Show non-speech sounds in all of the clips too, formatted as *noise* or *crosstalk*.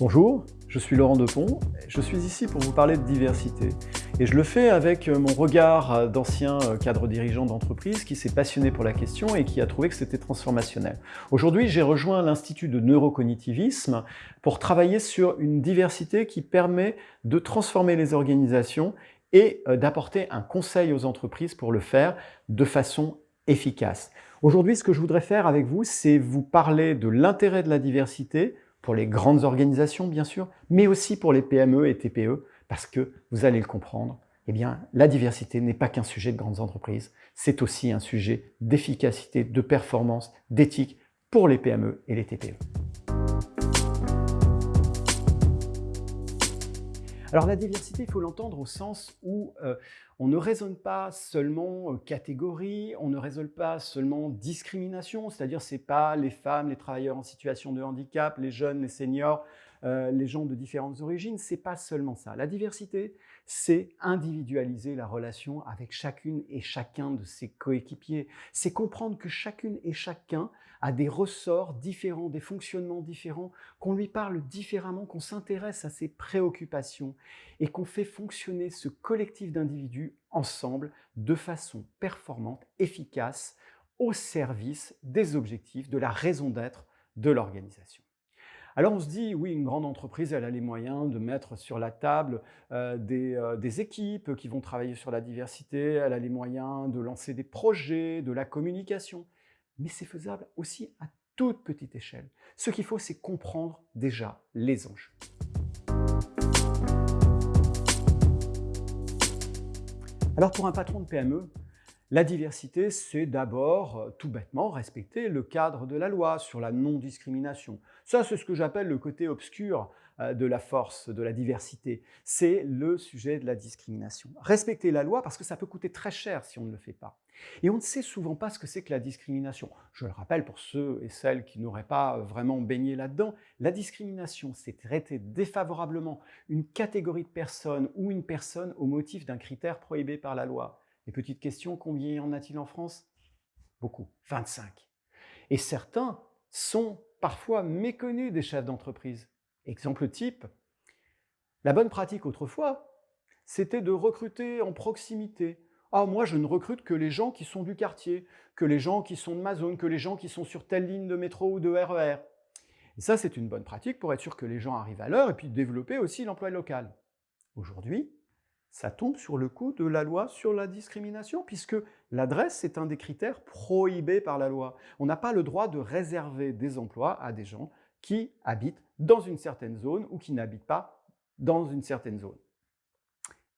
Bonjour, je suis Laurent Depont, je suis ici pour vous parler de diversité. Et je le fais avec mon regard d'ancien cadre dirigeant d'entreprise qui s'est passionné pour la question et qui a trouvé que c'était transformationnel. Aujourd'hui, j'ai rejoint l'Institut de neurocognitivisme pour travailler sur une diversité qui permet de transformer les organisations et euh, d'apporter un conseil aux entreprises pour le faire de façon efficace. Aujourd'hui, ce que je voudrais faire avec vous, c'est vous parler de l'intérêt de la diversité pour les grandes organisations, bien sûr, mais aussi pour les PME et TPE, parce que vous allez le comprendre, eh bien, la diversité n'est pas qu'un sujet de grandes entreprises, c'est aussi un sujet d'efficacité, de performance, d'éthique pour les PME et les TPE. Alors la diversité, il faut l'entendre au sens où euh, on ne raisonne pas seulement euh, catégorie, on ne raisonne pas seulement discrimination, c'est-à-dire c'est pas les femmes, les travailleurs en situation de handicap, les jeunes, les seniors, euh, les gens de différentes origines, c'est pas seulement ça. La diversité, c'est individualiser la relation avec chacune et chacun de ses coéquipiers. C'est comprendre que chacune et chacun a des ressorts différents, des fonctionnements différents, qu'on lui parle différemment, qu'on s'intéresse à ses préoccupations et qu'on fait fonctionner ce collectif d'individus ensemble de façon performante, efficace, au service des objectifs, de la raison d'être de l'organisation. Alors on se dit, oui, une grande entreprise, elle a les moyens de mettre sur la table euh, euh, des, équipes qui vont travailler sur la diversité, elle a les moyens de lancer des projets, de la communication. Mais c'est faisable aussi à toute petite échelle. Ce qu'il faut, c'est comprendre déjà les enjeux. Alors pour un patron de PME, la diversité, c'est d'abord, euh, tout bêtement, respecter le cadre de la loi sur la non-discrimination. Ça, c'est ce que j'appelle le côté obscur euh, de la force, de la diversité. C'est le sujet de la discrimination. Respecter la loi parce que ça peut coûter très cher si on ne le fait pas. Et on ne sait souvent pas ce que c'est que la discrimination. Je le rappelle pour ceux et celles qui n'auraient pas vraiment baigné là-dedans, la discrimination, c'est traiter défavorablement une catégorie de personnes ou une personne au motif d'un critère prohibé par la loi. Et petite question, combien y en a-t-il en France? Beaucoup, 25. Et certains sont parfois méconnus des chefs d'entreprise. Exemple type, la bonne pratique autrefois, c'était de recruter en proximité. Ah, moi, je ne recrute que les gens qui sont du quartier, que les gens qui sont de ma zone, que les gens qui sont sur telle ligne de métro ou de RER. E et ça, c'est une bonne pratique pour être sûr que les gens arrivent à l'heure et puis développer aussi l'emploi local. Aujourd'hui, ça tombe sur le coup de la loi sur la discrimination, puisque l'adresse est un des critères prohibés par la loi. On n'a pas le droit de réserver des emplois à des gens qui habitent dans une certaine zone ou qui n'habitent pas dans une certaine zone.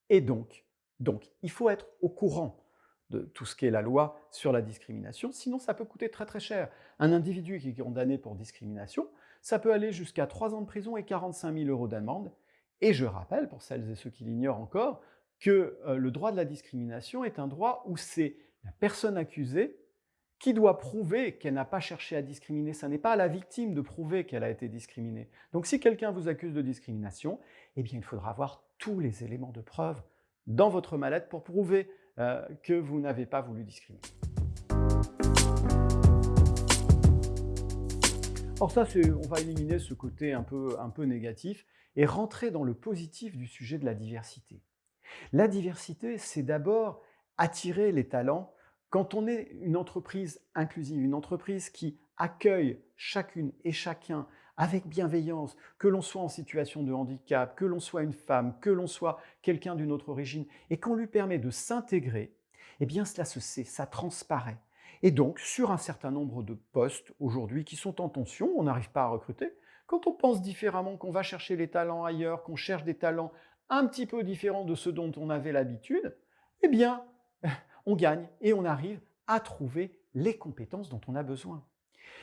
Et donc, donc, il faut être au courant de tout ce qu'est la loi sur la discrimination, sinon ça peut coûter très très cher. Un individu qui est condamné pour discrimination, ça peut aller jusqu'à 3 ans de prison et 45 000 euros d'amende, et je rappelle, pour celles et ceux qui l'ignorent encore, que euh, le droit de la discrimination est un droit où c'est la personne accusée qui doit prouver qu'elle n'a pas cherché à discriminer. Ce n'est pas à la victime de prouver qu'elle a été discriminée. Donc si quelqu'un vous accuse de discrimination, eh bien il faudra avoir tous les éléments de preuve dans votre mallette pour prouver euh, que vous n'avez pas voulu discriminer. Or ça, on va éliminer ce côté un peu, un peu négatif et rentrer dans le positif du sujet de la diversité. La diversité, c'est d'abord attirer les talents quand on est une entreprise inclusive, une entreprise qui accueille chacune et chacun avec bienveillance, que l'on soit en situation de handicap, que l'on soit une femme, que l'on soit quelqu'un d'une autre origine, et qu'on lui permet de s'intégrer, eh bien cela se sait, ça transparaît. Et donc, sur un certain nombre de postes aujourd'hui qui sont en tension, on n'arrive pas à recruter, quand on pense différemment, qu'on va chercher les talents ailleurs, qu'on cherche des talents un petit peu différents de ceux dont on avait l'habitude, eh bien, *laughs* on gagne et on arrive à trouver les compétences dont on a besoin.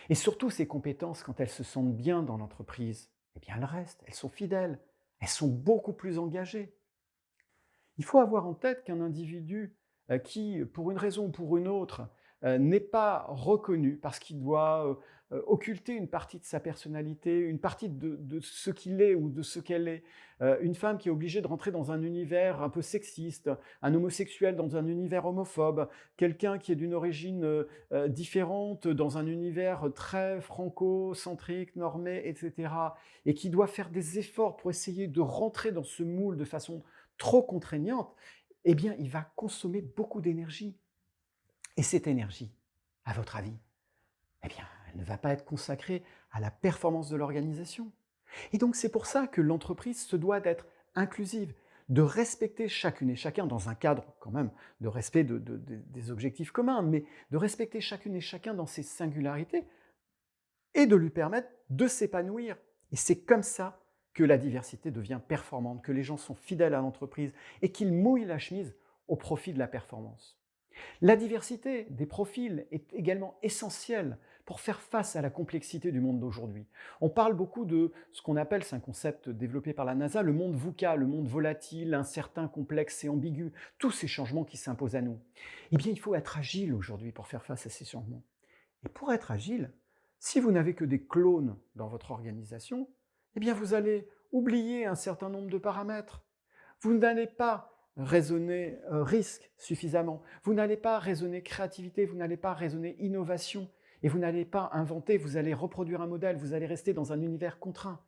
Et surtout, ces compétences, quand elles se sentent bien dans l'entreprise, eh bien, elles restent, elles sont fidèles, elles sont beaucoup plus engagées. Il faut avoir en tête qu'un individu euh, qui, pour une raison ou pour une autre, n'est pas reconnu parce qu'il doit euh, euh, occulter une partie de sa personnalité, une partie de, ce qu'il est ou de ce qu'elle est. Euh, une femme qui est obligée de rentrer dans un univers un peu sexiste, un homosexuel dans un univers homophobe, quelqu'un qui est d'une origine euh, différente dans un univers très franco-centrique, normé, etc. Et qui doit faire des efforts pour essayer de rentrer dans ce moule de façon trop contraignante, eh bien, il va consommer beaucoup d'énergie. Et cette énergie, à votre avis, eh bien, elle ne va pas être consacrée à la performance de l'organisation. Et donc, c'est pour ça que l'entreprise se doit d'être inclusive, de respecter chacune et chacun dans un cadre quand même de respect des objectifs communs, mais de respecter chacune et chacun dans ses singularités et de lui permettre de s'épanouir. Et c'est comme ça que la diversité devient performante, que les gens sont fidèles à l'entreprise et qu'ils mouillent la chemise au profit de la performance. La diversité des profils est également essentielle pour faire face à la complexité du monde d'aujourd'hui. On parle beaucoup de ce qu'on appelle, c'est un concept développé par la NASA, le monde VUCA, le monde volatile, incertain, complexe et ambigu, tous ces changements qui s'imposent à nous. Eh bien, il faut être agile aujourd'hui pour faire face à ces changements. Et pour être agile, si vous n'avez que des clones dans votre organisation, eh bien, vous allez oublier un certain nombre de paramètres. Vous n'allez pas raisonner euh, risque suffisamment. Vous n'allez pas raisonner créativité, vous n'allez pas raisonner innovation, et vous n'allez pas inventer, vous allez reproduire un modèle, vous allez rester dans un univers contraint.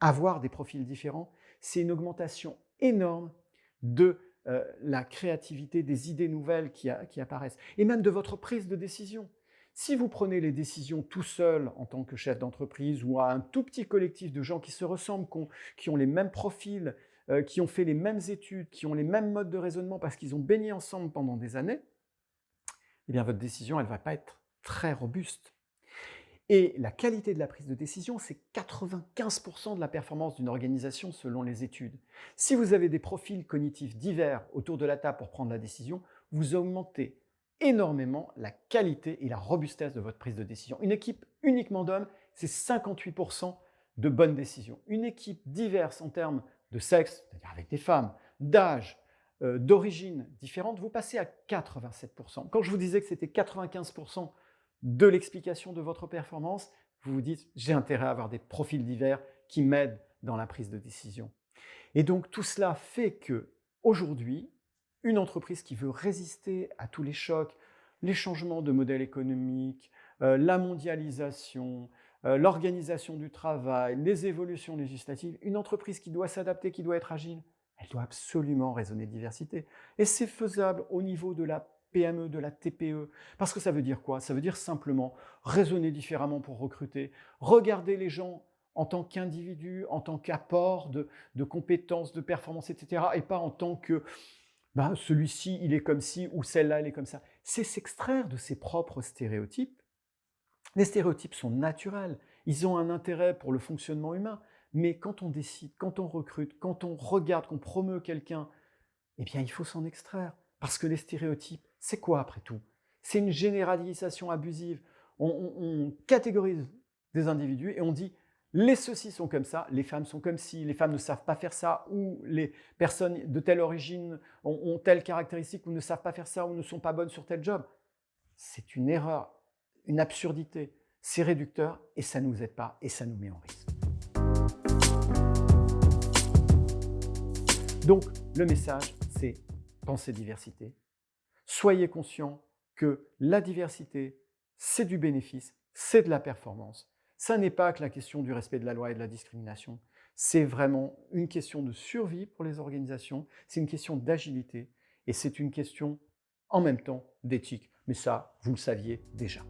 Avoir des profils différents, c'est une augmentation énorme de euh, la créativité, des idées nouvelles qui, qui apparaissent, et même de votre prise de décision. Si vous prenez les décisions tout seul en tant que chef d'entreprise ou à un tout petit collectif de gens qui se ressemblent, qui ont les mêmes profils, euh, qui ont fait les mêmes études, qui ont les mêmes modes de raisonnement parce qu'ils ont baigné ensemble pendant des années, eh bien votre décision, elle ne va pas être très robuste. Et la qualité de la prise de décision, c'est 95% de la performance d'une organisation selon les études. Si vous avez des profils cognitifs divers autour de la table pour prendre la décision, vous augmentez énormément la qualité et la robustesse de votre prise de décision. Une équipe uniquement d'hommes, c'est 58% de bonnes décisions. Une équipe diverse en termes de sexe, c'est-à-dire avec des femmes, d'âge, euh, d'origine différente, vous passez à 87%. Quand je vous disais que c'était 95% de l'explication de votre performance, vous vous dites « j'ai intérêt à avoir des profils divers qui m'aident dans la prise de décision ». Et donc tout cela fait que aujourd'hui, une entreprise qui veut résister à tous les chocs, les changements de modèle économique, euh, la mondialisation, euh, l'organisation du travail, les évolutions législatives, une entreprise qui doit s'adapter, qui doit être agile, elle doit absolument raisonner diversité. Et c'est faisable au niveau de la PME, de la TPE. Parce que ça veut dire quoi? Ça veut dire simplement raisonner différemment pour recruter, regarder les gens en tant qu'individu, en tant qu'apport de, compétences, de performances, etc. Et pas en tant que bah, celui-ci, il est comme ci, ou celle-là, elle est comme ça. C'est s'extraire de ses propres stéréotypes les stéréotypes sont naturels, ils ont un intérêt pour le fonctionnement humain, mais quand on décide, quand on recrute, quand on regarde, qu'on promeut quelqu'un, eh bien il faut s'en extraire. Parce que les stéréotypes, c'est quoi après tout? C'est une généralisation abusive. On, catégorise des individus et on dit les ceux-ci sont comme ça, les femmes sont comme ci, les femmes ne savent pas faire ça, ou les personnes de telle origine ont, ont telle caractéristique ou ne savent pas faire ça, ou ne sont pas bonnes sur tel job. C'est une erreur une absurdité. C'est réducteur et ça ne nous aide pas et ça nous met en risque. Donc, le message, c'est pensez diversité. Soyez conscient que la diversité, c'est du bénéfice, c'est de la performance. Ça n'est pas que la question du respect de la loi et de la discrimination. C'est vraiment une question de survie pour les organisations, c'est une question d'agilité et c'est une question en même temps d'éthique. Mais ça, vous le saviez déjà.